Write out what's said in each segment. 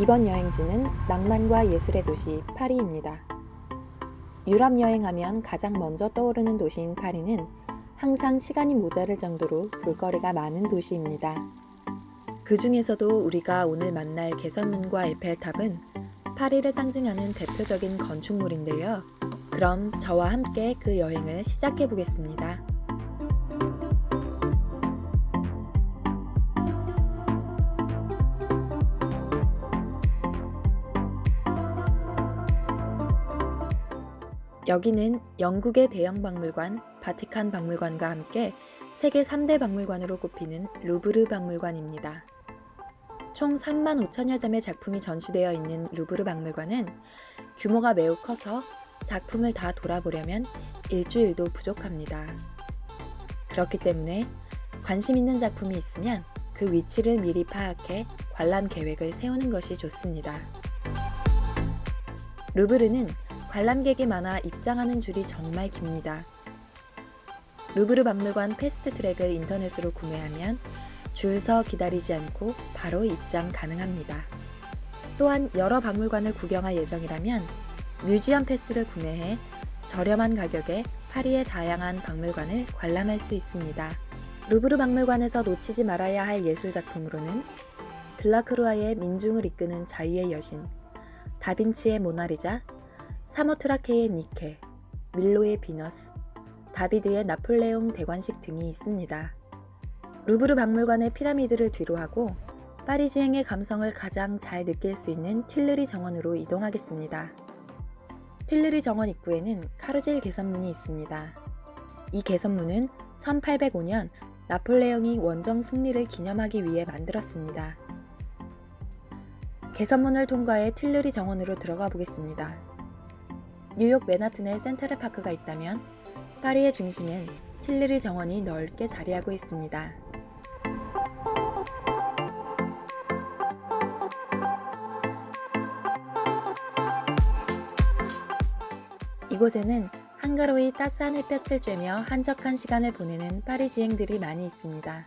이번 여행지는 낭만과 예술의 도시 파리입니다. 유럽 여행하면 가장 먼저 떠오르는 도시인 파리는 항상 시간이 모자랄 정도로 볼거리가 많은 도시입니다. 그 중에서도 우리가 오늘 만날 개선문과 에펠탑은 파리를 상징하는 대표적인 건축물인데요. 그럼 저와 함께 그 여행을 시작해 보겠습니다. 여기는 영국의 대형 박물관 바티칸 박물관과 함께 세계 3대 박물관으로 꼽히는 루브르 박물관입니다. 총 3만 5천여 점의 작품이 전시되어 있는 루브르 박물관은 규모가 매우 커서 작품을 다 돌아보려면 일주일도 부족합니다. 그렇기 때문에 관심 있는 작품이 있으면 그 위치를 미리 파악해 관람 계획을 세우는 것이 좋습니다. 루브르는 관람객이 많아 입장하는 줄이 정말 깁니다. 루브르 박물관 fast track을 인터넷으로 구매하면 줄 서 기다리지 않고 바로 입장 가능합니다. 또한 여러 박물관을 구경할 예정이라면 museum pass를 구매해 저렴한 가격에 파리의 다양한 박물관을 관람할 수 있습니다. 루브르 박물관에서 놓치지 말아야 할 예술 작품으로는 들라크루아의 민중을 이끄는 자유의 여신, 다빈치의 모나리자, 사모트라케의 니케, 밀로의 비너스, 다비드의 나폴레옹 대관식 등이 있습니다. 루브르 박물관의 피라미드를 뒤로하고 파리지행의 감성을 가장 잘 느낄 수 있는 틸르리 정원으로 이동하겠습니다. 틸르리 정원 입구에는 카르질 개선문이 있습니다. 이 개선문은 1805년 나폴레옹이 원정 승리를 기념하기 위해 만들었습니다. 개선문을 통과해 틸르리 정원으로 들어가 보겠습니다. 뉴욕 맨하튼에 센트럴 파크가 있다면 파리의 중심엔 틸르리 정원이 넓게 자리하고 있습니다. 이곳에는 한가로이 따스한 햇볕을 쬐며 한적한 시간을 보내는 파리지행들이 많이 있습니다.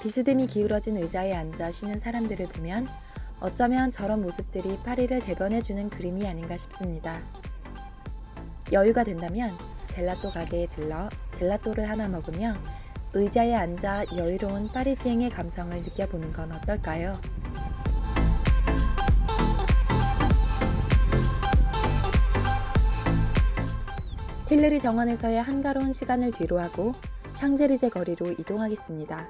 비스듬히 기울어진 의자에 앉아 쉬는 사람들을 보면 어쩌면 저런 모습들이 파리를 대변해주는 그림이 아닌가 싶습니다. 여유가 된다면 젤라또 가게에 들러 젤라또를 하나 먹으며 의자에 앉아 여유로운 파리지행의 감성을 느껴보는 건 어떨까요? 틸르리 정원에서의 한가로운 시간을 뒤로하고 샹제리제 거리로 이동하겠습니다.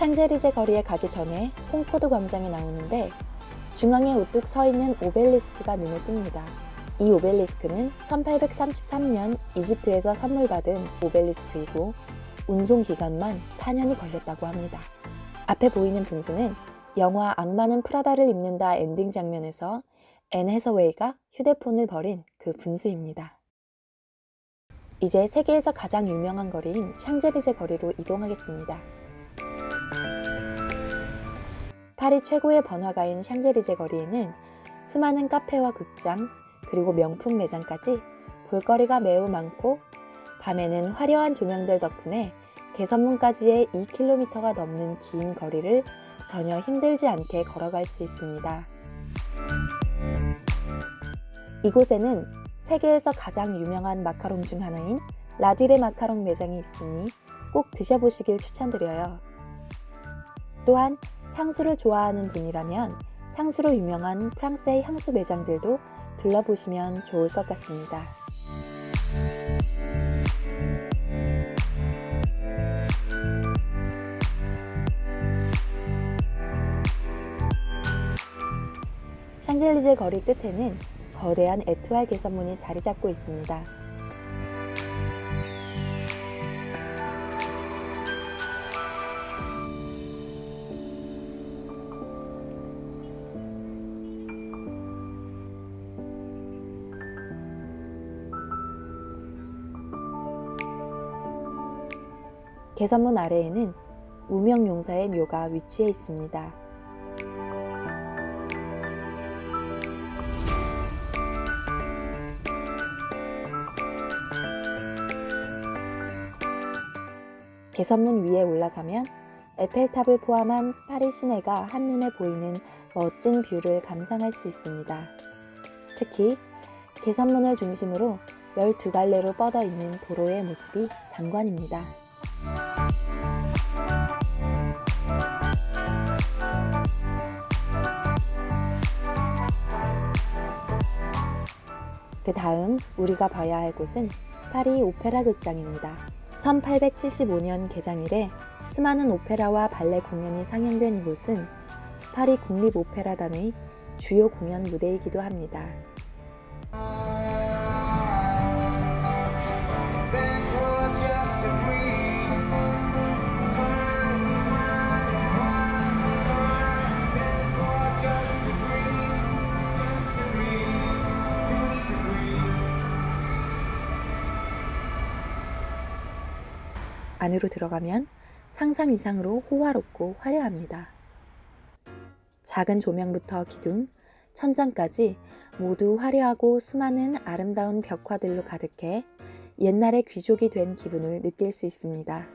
샹제리제 거리에 가기 전에 콩코드 광장에 나오는데 중앙에 우뚝 서 있는 오벨리스크가 눈에 띕니다. 이 오벨리스크는 1833년 이집트에서 선물 받은 오벨리스크이고 운송 기간만 4년이 걸렸다고 합니다. 앞에 보이는 분수는 영화 악마는 프라다를 입는다 엔딩 장면에서 앤 해서웨이가 휴대폰을 버린 그 분수입니다. 이제 세계에서 가장 유명한 거리인 샹젤리제 거리로 이동하겠습니다. 파리 최고의 번화가인 샹젤리제 거리에는 수많은 카페와 극장, 그리고 명품 매장까지 볼거리가 매우 많고 밤에는 화려한 조명들 덕분에 개선문까지의 2km가 넘는 긴 거리를 전혀 힘들지 않게 걸어갈 수 있습니다. 이곳에는 세계에서 가장 유명한 마카롱 중 하나인 라디레 마카롱 매장이 있으니 꼭 드셔보시길 추천드려요. 또한 향수를 좋아하는 분이라면 향수로 유명한 프랑스의 향수 매장들도 둘러보시면 좋을 것 같습니다. 샹젤리제 거리 끝에는 거대한 에투알 개선문이 자리 잡고 있습니다. 개선문 아래에는 무명용사의 묘가 위치해 있습니다. 개선문 위에 올라서면 에펠탑을 포함한 파리 시내가 한눈에 보이는 멋진 view를 감상할 수 있습니다. 특히 개선문을 중심으로 12갈래로 뻗어 있는 도로의 모습이 장관입니다. 그 다음 우리가 봐야 할 곳은 파리 오페라 극장입니다. 1875년 개장 이래 수많은 오페라와 발레 공연이 상영된 이곳은 파리 국립오페라단의 주요 공연 무대이기도 합니다. 안으로 들어가면 상상 이상으로 호화롭고 화려합니다. 작은 조명부터 기둥, 천장까지 모두 화려하고 수많은 아름다운 벽화들로 가득해 옛날의 귀족이 된 기분을 느낄 수 있습니다.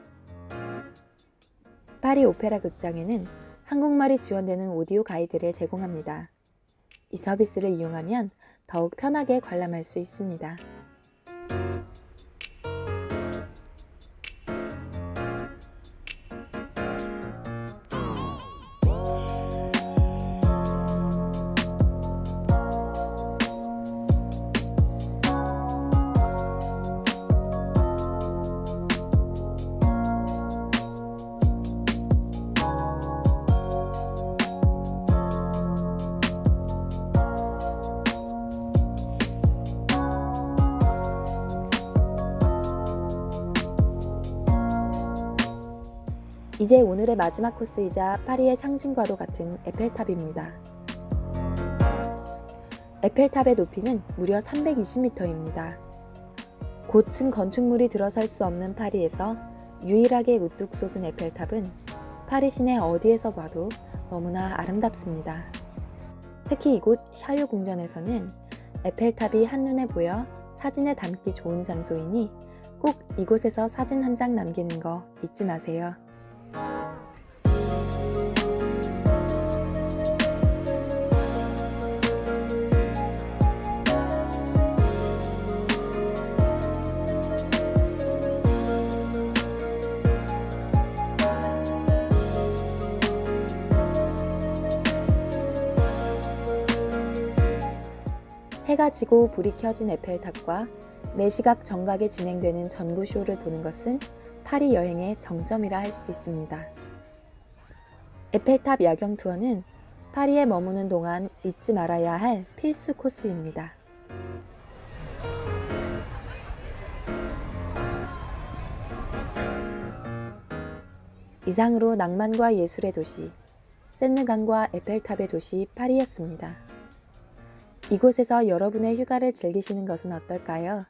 파리 오페라 극장에는 한국말이 지원되는 오디오 가이드를 제공합니다. 이 서비스를 이용하면 더욱 편하게 관람할 수 있습니다. 이제 오늘의 마지막 코스이자 파리의 상징과도 같은 에펠탑입니다. 에펠탑의 높이는 무려 320m입니다. 고층 건축물이 들어설 수 없는 파리에서 유일하게 우뚝 솟은 에펠탑은 파리 시내 어디에서 봐도 너무나 아름답습니다. 특히 이곳 샤유 궁전에서는 에펠탑이 한눈에 보여 사진에 담기 좋은 장소이니 꼭 이곳에서 사진 한 장 남기는 거 잊지 마세요. 해가 지고 불이 켜진 에펠탑과 매시각 정각에 진행되는 전구쇼를 보는 것은 파리 여행의 정점이라 할 수 있습니다. 에펠탑 야경 투어는 파리에 머무는 동안 잊지 말아야 할 필수 코스입니다. 이상으로 낭만과 예술의 도시, 센느강과 에펠탑의 도시 파리였습니다. 이곳에서 여러분의 휴가를 즐기시는 것은 어떨까요?